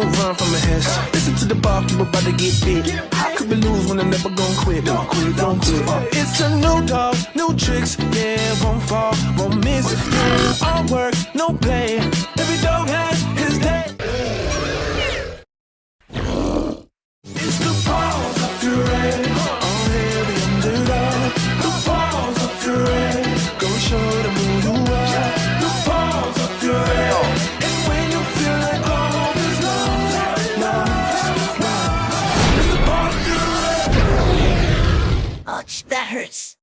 learn from a hiss. Listen to the bar, people about to get bit. How could we lose when I'm never gonna quit? Don't quit, don't quit. It's a new dog, new tricks. Yeah, won't fall, won't miss. All work, no play. Ouch, that hurts.